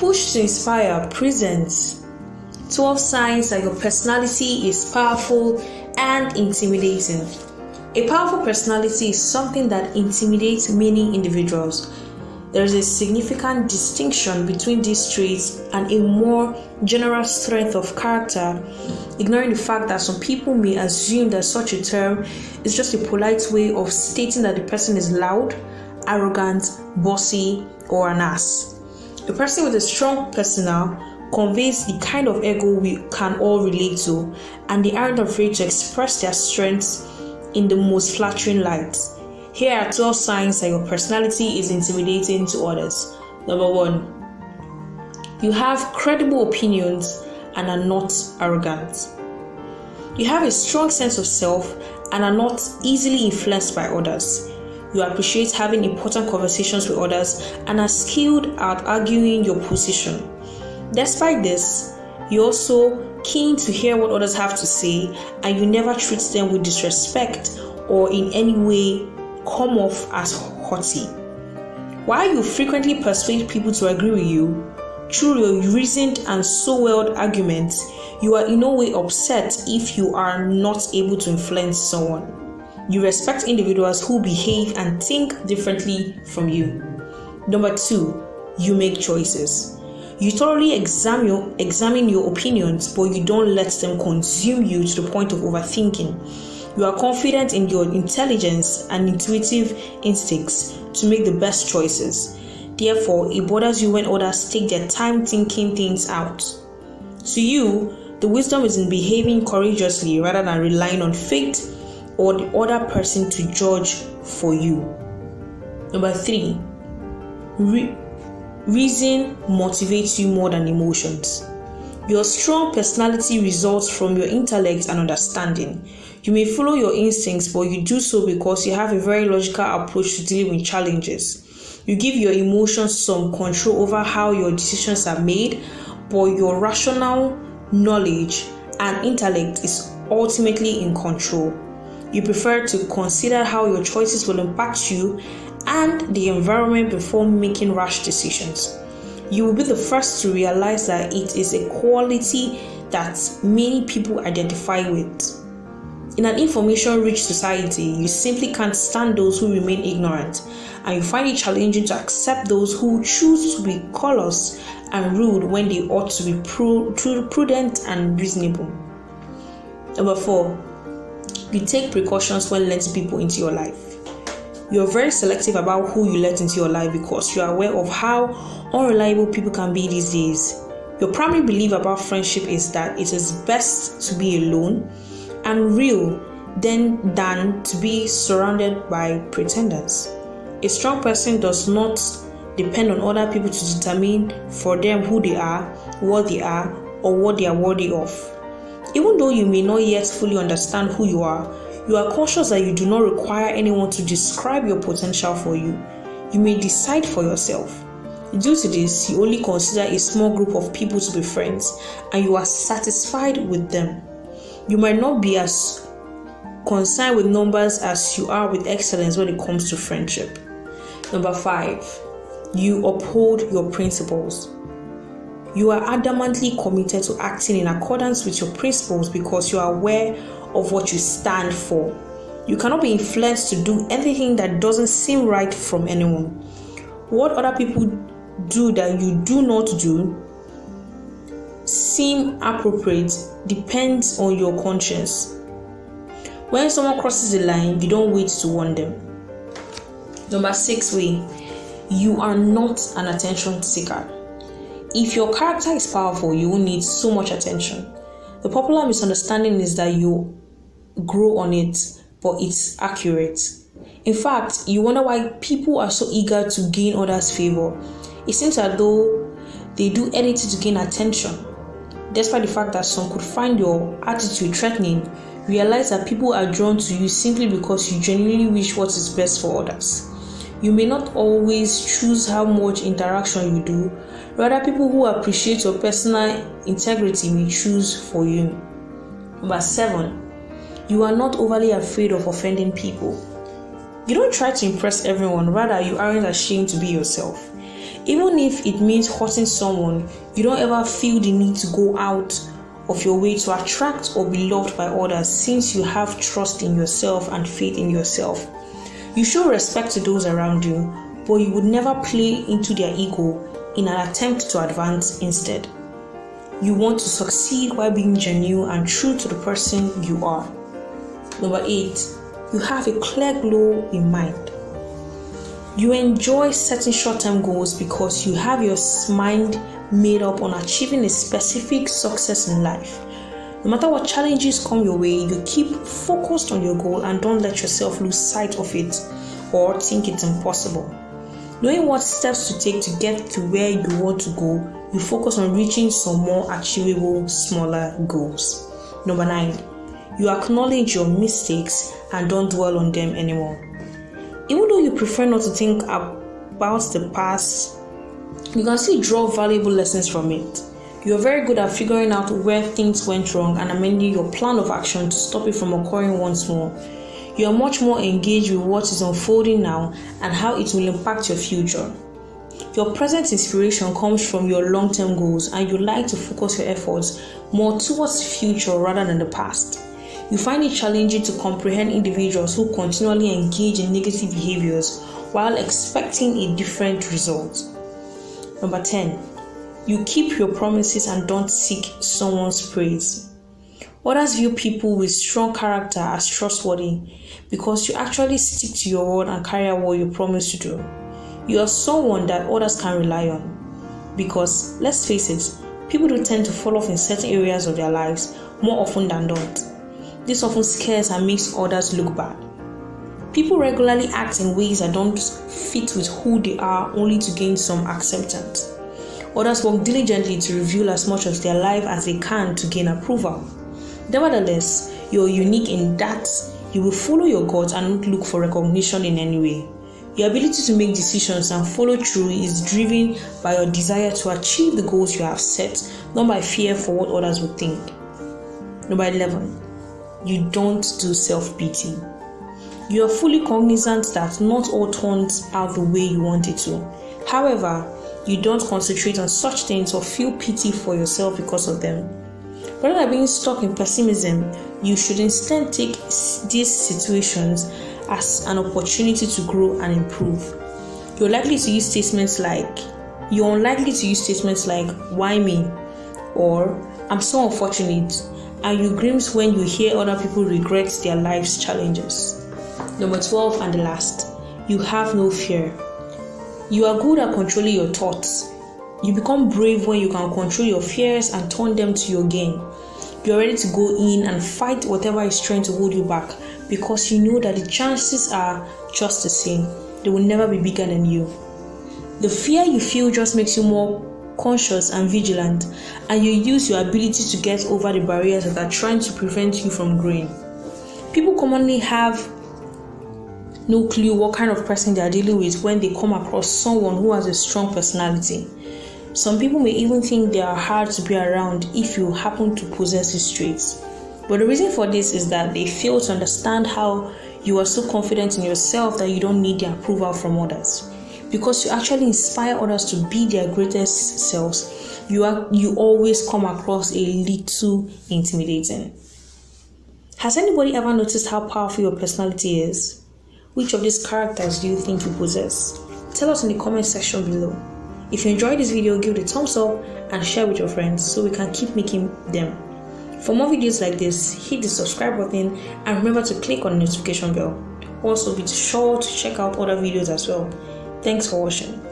Push to Inspire presents 12 signs that your personality is powerful and intimidating. A powerful personality is something that intimidates many individuals. There is a significant distinction between these traits and a more general strength of character, ignoring the fact that some people may assume that such a term is just a polite way of stating that the person is loud, arrogant, bossy, or an ass. A person with a strong persona conveys the kind of ego we can all relate to, and they aren't afraid to express their strengths in the most flattering light. Here are 12 signs that your personality is intimidating to others. Number one, you have credible opinions and are not arrogant. You have a strong sense of self and are not easily influenced by others. You appreciate having important conversations with others and are skilled at arguing your position. Despite this, you're also keen to hear what others have to say and you never treat them with disrespect or in any way come off as haughty. While you frequently persuade people to agree with you, through your reasoned and so well arguments, you are in no way upset if you are not able to influence someone. You respect individuals who behave and think differently from you. Number two, you make choices. You thoroughly examine your, examine your opinions, but you don't let them consume you to the point of overthinking. You are confident in your intelligence and intuitive instincts to make the best choices. Therefore, it bothers you when others take their time thinking things out. To you, the wisdom is in behaving courageously rather than relying on fate or the other person to judge for you. Number three, re- reason motivates you more than emotions. Your strong personality results from your intellect and understanding. You may follow your instincts, but you do so because you have a very logical approach to dealing with challenges. You give your emotions some control over how your decisions are made, but your rational knowledge and intellect is ultimately in control. You prefer to consider how your choices will impact you and the environment before making rash decisions. You will be the first to realize that it is a quality that many people identify with. In an information rich society, you simply can't stand those who remain ignorant, and you find it challenging to accept those who choose to be callous and rude when they ought to be prudent and reasonable. Number four, you take precautions when letting people into your life. You're very selective about who you let into your life because you are aware of how unreliable people can be these days. Your primary belief about friendship is that it is best to be alone and real than than to be surrounded by pretenders. A strong person does not depend on other people to determine for them who they are, what they are, or what they are worthy of. Even though you may not yet fully understand who you are, you are conscious that you do not require anyone to describe your potential for you. You may decide for yourself. Due to this, you only consider a small group of people to be friends and you are satisfied with them. You might not be as concerned with numbers as you are with excellence when it comes to friendship. Number five, you uphold your principles. You are adamantly committed to acting in accordance with your principles because you are aware of what you stand for. You cannot be influenced to do anything that doesn't seem right from anyone. What other people do that you do not do seem appropriate depends on your conscience. When someone crosses the line, you don't wait to warn them. Number six way, you are not an attention seeker. If your character is powerful, you will need so much attention. The popular misunderstanding is that you grow on it, but it's accurate. In fact, you wonder why people are so eager to gain others' favor. It seems as though they do anything to gain attention. Despite the fact that some could find your attitude threatening, realize that people are drawn to you simply because you genuinely wish what is best for others. You may not always choose how much interaction you do, rather, people who appreciate your personal integrity may choose for you. Number seven, you are not overly afraid of offending people. You don't try to impress everyone, rather, you aren't ashamed to be yourself. Even if it means hurting someone, you don't ever feel the need to go out of your way to attract or be loved by others since you have trust in yourself and faith in yourself. You show respect to those around you, but you would never play into their ego in an attempt to advance instead. You want to succeed while being genuine and true to the person you are. Number eight, you have a clear goal in mind. You enjoy setting short term goals because you have your mind made up on achieving a specific success in life. No matter what challenges come your way, you keep focused on your goal and don't let yourself lose sight of it or think it's impossible. Knowing what steps to take to get to where you want to go, you focus on reaching some more achievable, smaller goals. Number nine, you acknowledge your mistakes and don't dwell on them anymore. Even though you prefer not to think about the past you can still draw valuable lessons from it. You are very good at figuring out where things went wrong and amending your plan of action to stop it from occurring once more. You are much more engaged with what is unfolding now and how it will impact your future. Your present inspiration comes from your long term goals, and you like to focus your efforts more towards the future rather than the past. You find it challenging to comprehend individuals who continually engage in negative behaviors while expecting a different result. Number 10, you keep your promises and don't seek someone's praise. Others view people with strong character as trustworthy because you actually stick to your word and carry out what you promise to do. You are someone that others can rely on. Because, let's face it, people do tend to fall off in certain areas of their lives more often than not. This often scares and makes others look bad. People regularly act in ways that don't fit with who they are only to gain some acceptance. Others work diligently to reveal as much of their life as they can to gain approval. Nevertheless, you're unique in that you will follow your gut and not look for recognition in any way. Your ability to make decisions and follow through is driven by your desire to achieve the goals you have set, not by fear for what others would think. Number 11. You don't do self pity. You are fully cognizant that not all turns out the way you want it to. However, you don't concentrate on such things or feel pity for yourself because of them. Rather than being stuck in pessimism, you should instead take these situations as an opportunity to grow and improve. You're likely to use statements like, you're unlikely to use statements like, why me? Or, I'm so unfortunate, and you grims when you hear other people regret their life's challenges. Number 12 and the last, you have no fear. You are good at controlling your thoughts. You become brave when you can control your fears and turn them to your gain. You are ready to go in and fight whatever is trying to hold you back because you know that the chances are just the same. They will never be bigger than you. The fear you feel just makes you more conscious and vigilant, and you use your ability to get over the barriers that are trying to prevent you from growing. People commonly have no clue what kind of person they are dealing with when they come across someone who has a strong personality. Some people may even think they are hard to be around if you happen to possess these traits. But the reason for this is that they fail to understand how you are so confident in yourself that you don't need the approval from others. Because you actually inspire others to be their greatest selves, you are you always come across a little intimidating. Has anybody ever noticed how powerful your personality is? Which of these characters do you think you possess? Tell us in the comment section below. If you enjoyed this video, give it a thumbs up and share with your friends so we can keep making them. For more videos like this, hit the subscribe button and remember to click on the notification bell. Also, be sure to check out other videos as well. Thanks for watching.